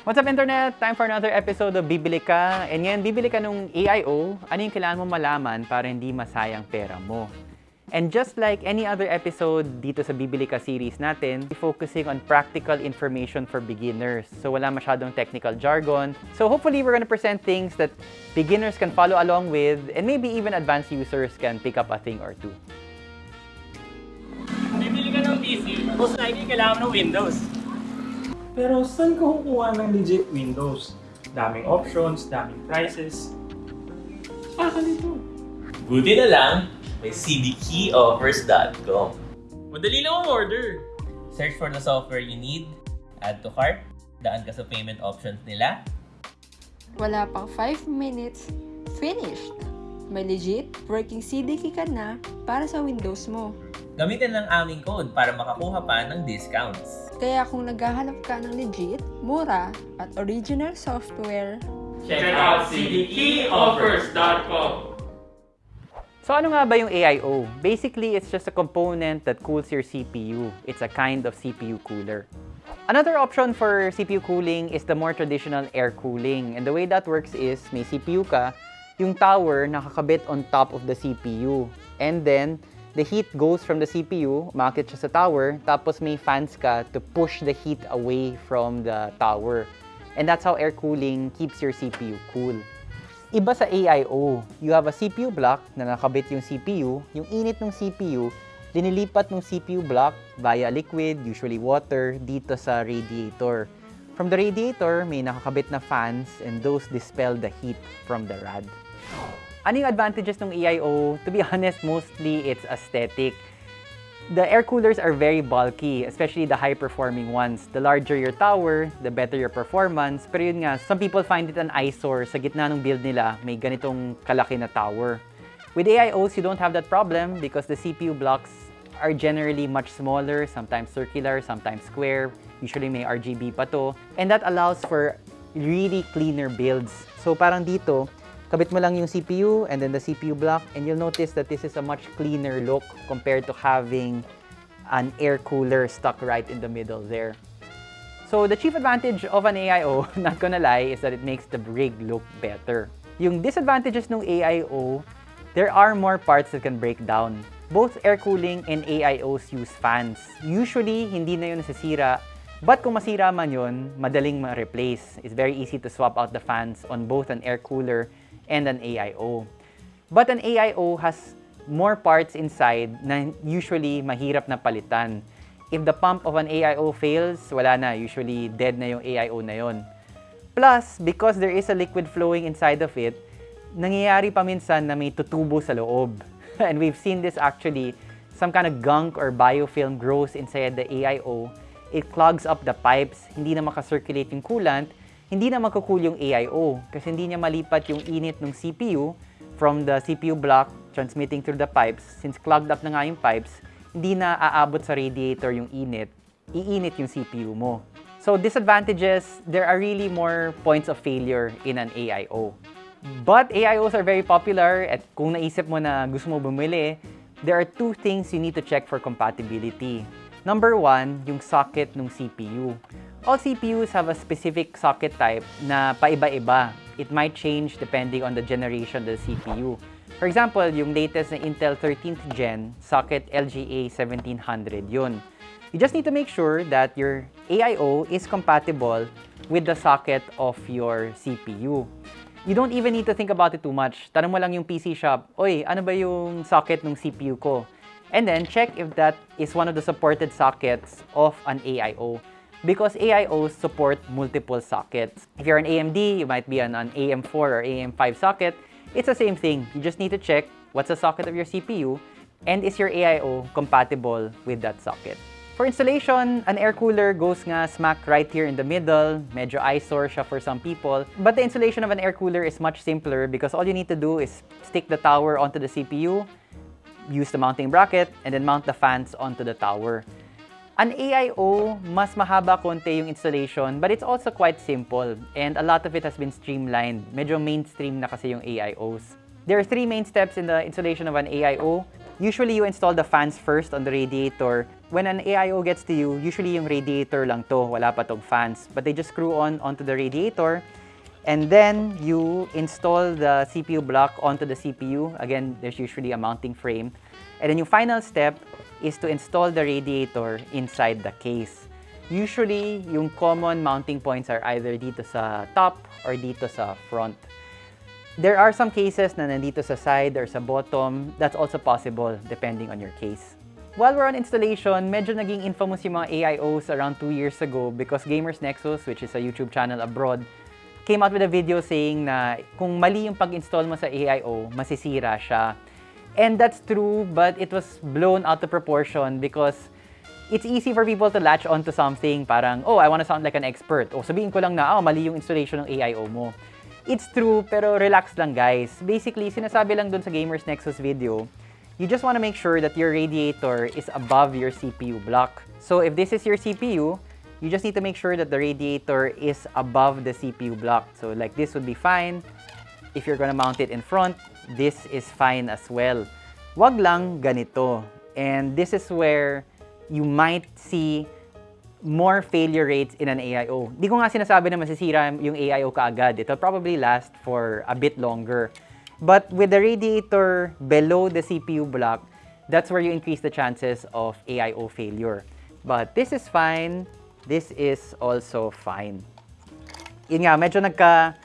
What's up internet? Time for another episode of Bibili Ka. And ngayon, bibili ka nung AIO, ano yung kailangan mo malaman para hindi masayang pera mo. And just like any other episode dito sa Bibili Ka series natin, focusing on practical information for beginners. So wala masyadong technical jargon. So hopefully we're gonna present things that beginners can follow along with and maybe even advanced users can pick up a thing or two. Bibili ka ng PC, most likely kailangan mo ng Windows. Pero saan ka kukuha ng legit Windows? Daming options, daming prices. Baka nito. Buti na lang, may cdkeyoffers.com. Madali lang ang order. Search for the software you need, add to cart, daan ka sa payment options nila, Wala pang 5 minutes, finished! May legit working CDK ka na para sa Windows mo. Gamitin lang aming code para makakuha pa ng discounts. Kaya kung naghahanap ka ng legit, mura, at original software, Check out cdkeyoffers.com. So ano nga ba yung AIO? Basically, it's just a component that cools your CPU. It's a kind of CPU cooler. Another option for CPU cooling is the more traditional air cooling. And the way that works is, may CPU ka, yung tower nakakabit on top of the CPU. And then, the heat goes from the CPU, umakit siya sa tower, tapos may fans ka to push the heat away from the tower. And that's how air cooling keeps your CPU cool. Iba sa AIO, you have a CPU block na nakabit yung CPU, yung init ng CPU, dinilipat ng CPU block via liquid, usually water, dito sa radiator. From the radiator, may nakakabit na fans and those dispel the heat from the rad. Ano yung advantages ng AIO? To be honest, mostly it's aesthetic. The air coolers are very bulky, especially the high-performing ones. The larger your tower, the better your performance. Pero yun nga, some people find it an eyesore. Sa gitna ng build nila, may ganitong kalaki na tower. With AIOs, you don't have that problem because the CPU blocks are generally much smaller, sometimes circular, sometimes square. Usually may RGB pa to. And that allows for really cleaner builds. So parang dito, kabit mo lang yung CPU and then the CPU block and you'll notice that this is a much cleaner look compared to having an air cooler stuck right in the middle there. So the chief advantage of an AIO, not gonna lie, is that it makes the rig look better. Yung disadvantages ng AIO, there are more parts that can break down. Both air cooling and AIOs use fans. Usually, hindi na yun nasisira But kung masira man yun, madaling ma-replace. It's very easy to swap out the fans on both an air cooler and an AIO. But an AIO has more parts inside na usually mahirap na palitan. If the pump of an AIO fails, wala na. Usually dead na yung AIO na yon. Plus, because there is a liquid flowing inside of it, nangyayari pa minsan na may tutubo sa loob. And we've seen this actually, some kind of gunk or biofilm grows inside the AIO. It clogs up the pipes, hindi na makacirculate yung coolant, hindi na magkukul yung AIO kasi hindi niya malipat yung init ng CPU from the CPU block transmitting through the pipes. Since clogged up na nga yung pipes, hindi na aabot sa radiator yung init, iinit yung CPU mo. So disadvantages, there are really more points of failure in an AIO. But AIOs are very popular at kung naisip mo na gusto mo bumili, there are two things you need to check for compatibility. Number one, yung socket ng CPU. All CPUs have a specific socket type na paiba-iba. It might change depending on the generation of the CPU. For example, yung latest na Intel 13th Gen, socket LGA 1700 yun. You just need to make sure that your AIO is compatible with the socket of your CPU. You don't even need to think about it too much. Tanong mo lang yung PC shop, Oy, ano ba yung socket ng CPU ko? And then, check if that is one of the supported sockets of an AIO. Because AIOs support multiple sockets. If you're an AMD, you might be on an AM4 or AM5 socket. It's the same thing. You just need to check what's the socket of your CPU and is your AIO compatible with that socket. For installation, an air cooler goes nga smack right here in the middle. Medyo eyesore siya for some people. But the installation of an air cooler is much simpler because all you need to do is stick the tower onto the CPU, use the mounting bracket, and then mount the fans onto the tower. An AIO, mas mahaba konti yung installation, but it's also quite simple. And a lot of it has been streamlined. Medyo mainstream na kasi yung AIOs. There are three main steps in the installation of an AIO. Usually, you install the fans first on the radiator when an AIO gets to you, usually yung radiator lang to, wala pa tong fans. But they just screw on onto the radiator, and then you install the CPU block onto the CPU. Again, there's usually a mounting frame. And then yung final step is to install the radiator inside the case. Usually, yung common mounting points are either dito sa top or dito sa front. There are some cases na nandito sa side or sa bottom. That's also possible depending on your case. While we're on installation, medyo naging infamous yung mga AIOs around 2 years ago because Gamers Nexus, which is a YouTube channel abroad, came out with a video saying na kung mali yung pag-install mo sa AIO, masisira siya. And that's true, but it was blown out of proportion because it's easy for people to latch onto something parang, oh, I want to sound like an expert. O sabihin ko lang na, oh, mali yung installation ng AIO mo. It's true, pero relax lang guys. Basically, sinasabi lang dun sa Gamers Nexus video, you just want to make sure that your radiator is above your CPU block. So if this is your CPU, you just need to make sure that the radiator is above the CPU block. So like this would be fine. If you're gonna mount it in front, this is fine as well. Wag lang ganito. And this is where you might see more failure rates in an AIO. Di ko nga sinasabi na masisira yung AIO kaagad. It'll probably last for a bit longer. But with the radiator below the CPU block, that's where you increase the chances of AIO failure. But this is fine. This is also fine. Yun nga, medyo nagka...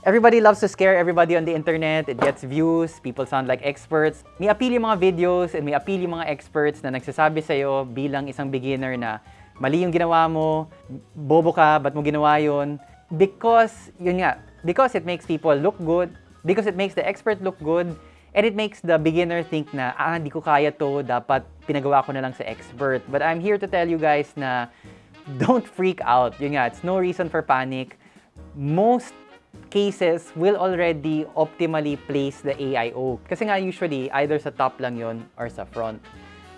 Everybody loves to scare everybody on the internet. It gets views. People sound like experts. May appeal yung mga videos and may appeal yung mga experts na nagsasabi sa'yo bilang isang beginner na mali yung ginawa mo, bobo ka, ba't mo ginawa yun? Because, yun nga, because it makes people look good, because it makes the expert look good, and it makes the beginner think na, ah, di ko kaya to, dapat pinagawa ko na lang sa expert. But I'm here to tell you guys na don't freak out. Yun nga, it's no reason for panic. Most cases will already optimally place the AIO. Kasi nga usually, either sa top lang yon or sa front.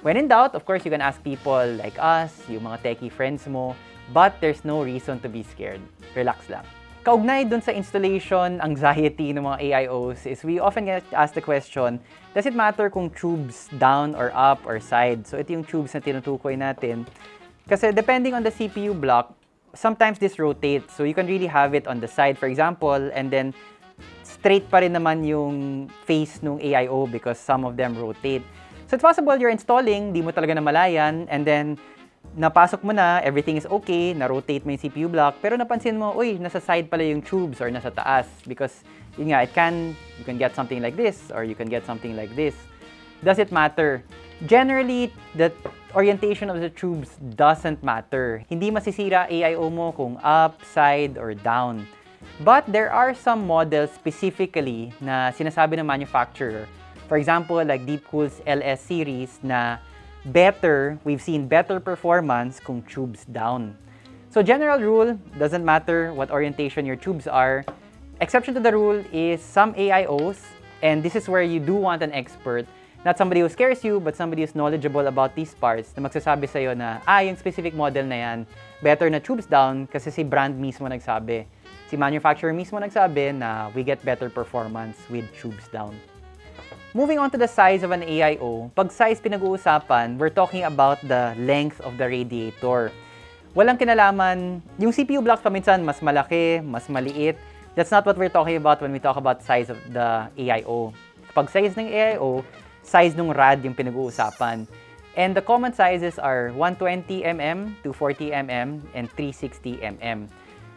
When in doubt, of course, you can ask people like us, yung mga techie friends mo, but there's no reason to be scared. Relax lang. Kaugnay dun sa installation anxiety ng mga AIOs is we often get asked the question, does it matter kung tubes down or up or side? So ito yung tubes na tinutukoy natin. Kasi depending on the CPU block, sometimes this rotates. So you can really have it on the side, for example, and then straight pa rin naman yung face ng AIO because some of them rotate. So it's possible you're installing, di mo talaga namalayan, and then napasok mo na, everything is okay, na-rotate mo yung CPU block, pero napansin mo, uy, nasa side pala yung tubes or nasa taas because yun nga, it can, you can get something like this or you can get something like this. Does it matter? Generally, the orientation of the tubes doesn't matter. Hindi masisira AIO mo kung up, side, or down. But there are some models specifically na sinasabi ng manufacturer. For example, like Deepcool's LS series na better, we've seen better performance kung tubes down. So general rule, doesn't matter what orientation your tubes are. Exception to the rule is some AIOs, and this is where you do want an expert, not somebody who scares you, but somebody who's knowledgeable about these parts na magsasabi sa'yo na, ah, yung specific model na yan, better na tubes down kasi si brand mismo nagsabi. Si manufacturer mismo nagsabi na we get better performance with tubes down. Moving on to the size of an AIO, pag size pinag-uusapan, we're talking about the length of the radiator. Walang kinalaman, yung CPU blocks paminsan mas malaki, mas maliit. That's not what we're talking about when we talk about size of the AIO. Kapag size ng AIO, size ng rad yung pinag-uusapan. And the common sizes are 120mm, 240mm, and 360mm.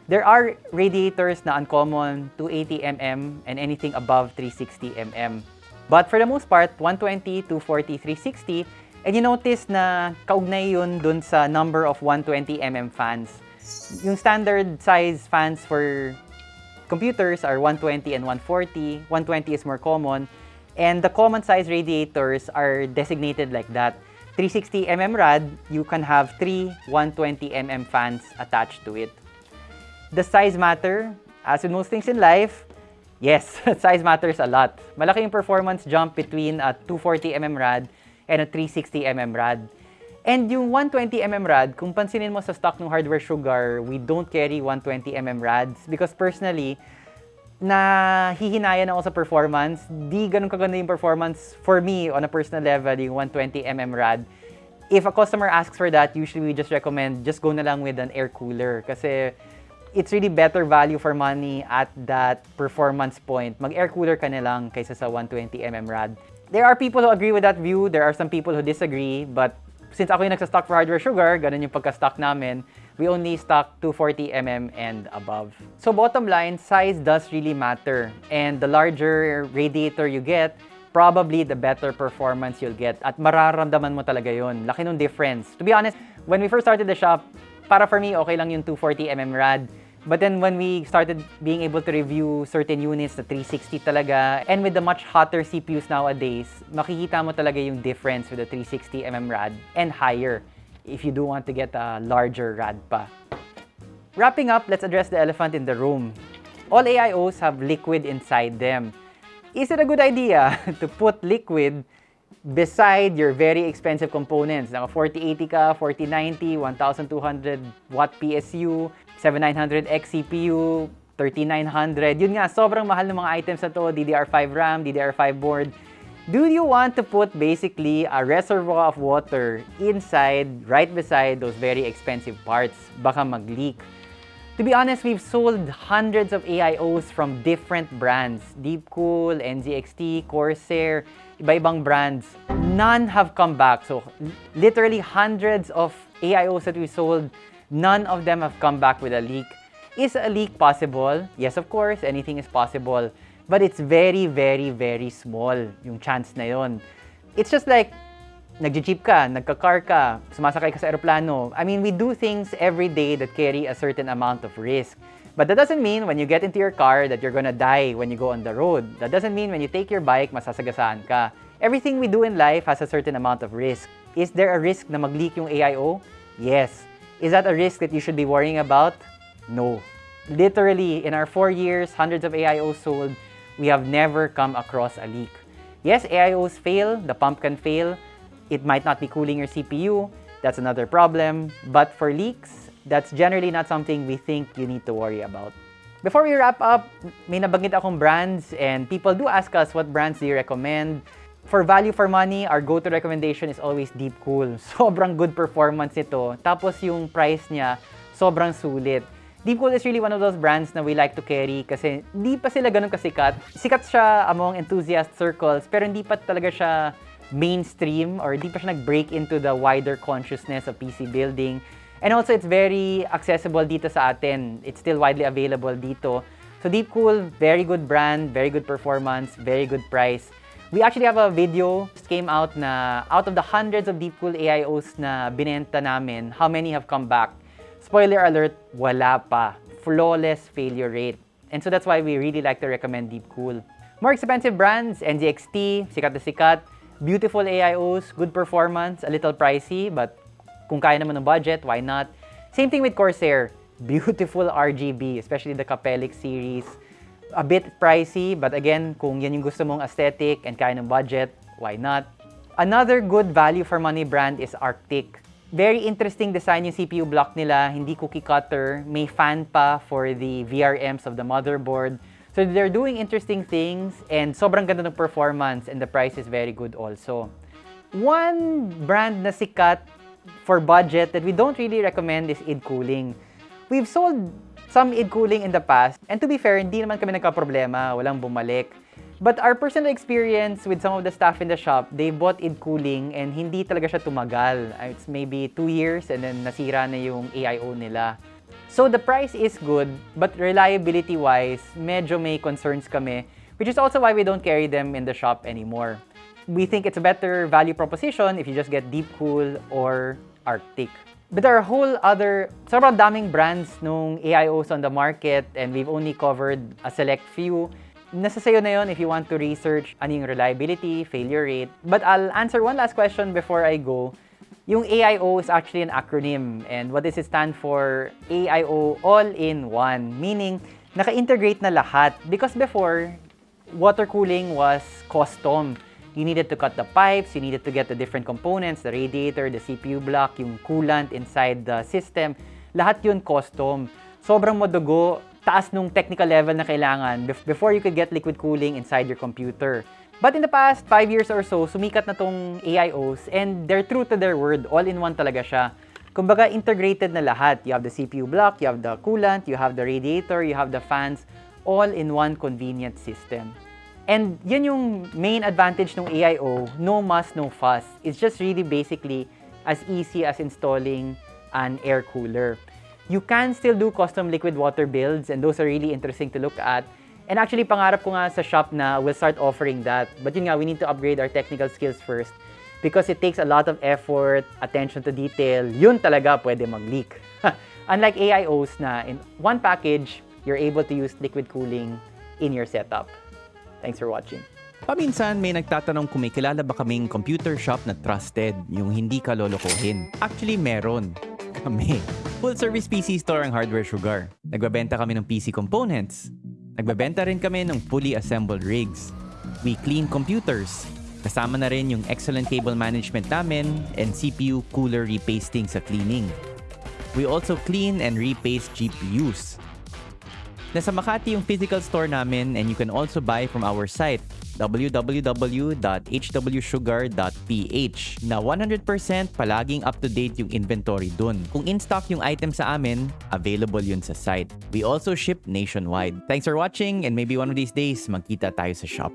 There are radiators na uncommon, 280mm, and anything above 360mm. But for the most part, 120, 240, 360, and you notice na kaugnay yun dun sa number of 120mm fans. Yung standard size fans for computers are 120 and 140. 120 is more common. And the common size radiators are designated like that. 360mm rad, you can have three 120mm fans attached to it. Does size matter? As with most things in life, yes, size matters a lot. Malaki yung performance jump between a 240mm rad and a 360mm rad. And yung 120mm rad, kung pansinin mo sa stock ng Hardware Sugar, we don't carry 120mm rads because personally, na hihinayan ako sa performance. Di ganun kaganda yung performance for me on a personal level, yung 120mm rad. If a customer asks for that, usually we just recommend just go na lang with an air cooler kasi it's really better value for money at that performance point. Mag-air cooler ka na lang kaysa sa 120mm rad. There are people who agree with that view, there are some people who disagree, but since ako yung nagsa-stock for hardware sugar, ganun yung pagka-stock namin, we only stock 240mm and above. So bottom line, size does really matter. And the larger radiator you get, probably the better performance you'll get. At mararamdaman mo talaga yon. Laki ng difference. To be honest, when we first started the shop, para for me, okay lang yung 240mm rad. But then when we started being able to review certain units, the 360 talaga, and with the much hotter CPUs nowadays, makikita mo talaga yung difference with the 360mm rad and higher if you do want to get a larger rad pa. Wrapping up, let's address the elephant in the room. All AIOs have liquid inside them. Is it a good idea to put liquid beside your very expensive components? Naka 4080 ka, 4090, 1200 watt PSU, 7900X CPU, 3900. Yun nga, sobrang mahal ng mga items na to. DDR5 RAM, DDR5 board. Do you want to put basically a reservoir of water inside, right beside those very expensive parts? Baka mag-leak. To be honest, we've sold hundreds of AIOs from different brands. Deepcool, NZXT, Corsair, iba-ibang brands. None have come back. So literally hundreds of AIOs that we sold, none of them have come back with a leak. Is a leak possible? Yes, of course, anything is possible. But it's very, very, very small yung chance na yon. It's just like nagji-jeep ka, nagka-car ka, sumasakay ka sa aeroplano. I mean, we do things every day that carry a certain amount of risk. But that doesn't mean when you get into your car that you're gonna die when you go on the road. That doesn't mean when you take your bike, masasagasaan ka. Everything we do in life has a certain amount of risk. Is there a risk na mag-leak yung AIO? Yes. Is that a risk that you should be worrying about? No. Literally, in our four years, hundreds of AIOs sold, we have never come across a leak. Yes, AIOs fail, the pump can fail, it might not be cooling your CPU, that's another problem. But for leaks, that's generally not something we think you need to worry about. Before we wrap up, may nabanggit akong brands and people do ask us what brands do you recommend. For value for money, our go-to recommendation is always Deepcool. Sobrang good performance nito. Tapos yung price niya, sobrang sulit. Deepcool is really one of those brands na we like to carry kasi hindi pa sila ganun kasikat. Sikat siya among enthusiast circles pero hindi pa talaga siya mainstream or hindi pa siya nag-break into the wider consciousness of PC building. And also, it's very accessible dito sa atin. It's still widely available dito. So Deepcool, very good brand, very good performance, very good price. We actually have a video just came out na out of the hundreds of Deepcool AIOs na binenta namin, how many have come back? Spoiler alert, wala pa. Flawless failure rate. And so that's why we really like to recommend Deepcool. More expensive brands, NZXT, sikat na sikat, beautiful AIOs, good performance, a little pricey, but kung kaya naman ng budget, why not? Same thing with Corsair. Beautiful RGB, especially the Capellic series. A bit pricey, but again, kung yan yung gusto mong aesthetic and kaya ng budget, why not? Another good value for money brand is Arctic. Very interesting design yung CPU block nila, hindi cookie cutter, may fan pa for the VRMs of the motherboard. So they're doing interesting things and sobrang ganda ng performance and the price is very good also. One brand na sikat for budget that we don't really recommend is id Cooling. We've sold some id Cooling in the past and to be fair, hindi naman kami nagka-problema, walang bumalik. But our personal experience with some of the staff in the shop, they bought id Cooling and hindi talaga siya tumagal. It's maybe two years and then nasira na yung AIO nila. So the price is good, but reliability-wise, medyo may concerns kami, which is also why we don't carry them in the shop anymore. We think it's a better value proposition if you just get Deepcool or Arctic. But there are a whole other, sobrang daming brands nung AIOs on the market and we've only covered a select few. Nasa sayo na yun if you want to research ano yung reliability, failure rate. But I'll answer one last question before I go. Yung AIO is actually an acronym and what does it stand for? AIO All-in-One, meaning naka-integrate na lahat. Because before, water cooling was custom. You needed to cut the pipes, you needed to get the different components, the radiator, the CPU block, yung coolant inside the system. Lahat yun custom. Sobrang madugo, taas nung technical level na kailangan bef- before you could get liquid cooling inside your computer. But in the past 5 years or so, sumikat na tong AIOs and they're true to their word. All-in-one talaga siya. Kumbaga, integrated na lahat. You have the CPU block, you have the coolant, you have the radiator, you have the fans, all in one convenient system. And yan yung main advantage ng AIO, no muss, no fuss. It's just really basically as easy as installing an air cooler. You can still do custom liquid water builds and those are really interesting to look at. And actually, pangarap ko nga sa shop na we'll start offering that. But yun nga, we need to upgrade our technical skills first because it takes a lot of effort, attention to detail. Yun talaga pwede mag-leak. Unlike AIOs na in one package, you're able to use liquid cooling in your setup. Thanks for watching. Paminsan may nagtatanong kung may kilala ba kaming computer shop na trusted, yung hindi ka lolokohin. Actually, meron. Kami. Full service PC store ang Hardware Sugar. Nagbabenta kami ng PC components. Nagbabenta rin kami ng fully assembled rigs. We clean computers. Kasama na rin yung excellent cable management namin and CPU cooler repasting sa cleaning. We also clean and repaste GPUs. Nasa Makati yung physical store namin and you can also buy from our site www.hwsugar.ph na 100% palaging up-to-date yung inventory dun. Kung in-stock yung item sa amin, available yun sa site. We also ship nationwide. Thanks for watching and maybe one of these days magkita tayo sa shop.